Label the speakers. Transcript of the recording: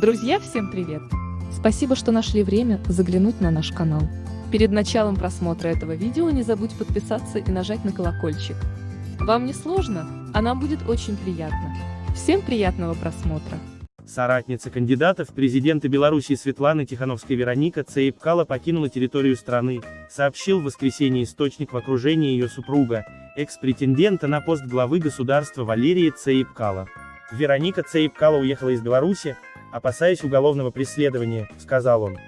Speaker 1: Друзья, всем привет! Спасибо, что нашли время заглянуть на наш канал. Перед началом просмотра этого видео не забудь подписаться и нажать на колокольчик. Вам не сложно, а нам будет очень приятно. Всем приятного просмотра!
Speaker 2: Соратница кандидата в президенты Беларуси Светланы Тихановской Вероника Цейпкала покинула территорию страны, сообщил в воскресенье источник в окружении ее супруга, экс-претендента на пост главы государства Валерия Цейпкала. Вероника Цейпкала уехала из Беларуси, опасаясь уголовного преследования, сказал он.